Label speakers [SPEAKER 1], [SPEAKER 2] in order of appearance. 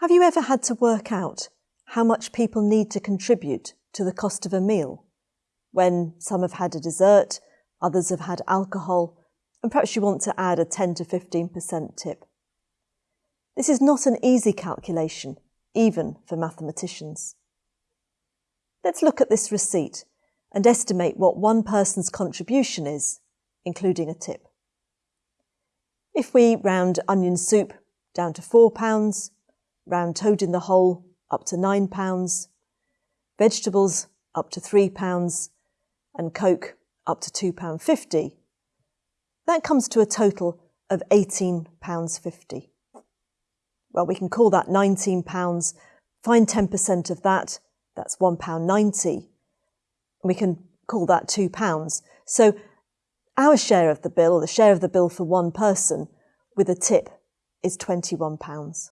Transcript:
[SPEAKER 1] Have you ever had to work out how much people need to contribute to the cost of a meal? When some have had a dessert, others have had alcohol, and perhaps you want to add a 10 to 15% tip. This is not an easy calculation, even for mathematicians. Let's look at this receipt and estimate what one person's contribution is, including a tip. If we round onion soup down to £4, round toad in the hole up to £9, vegetables up to £3, and Coke up to £2.50. That comes to a total of £18.50. Well, we can call that £19, find 10% of that, that's £1.90. We can call that £2. So our share of the bill, the share of the bill for one person, with a tip, is £21.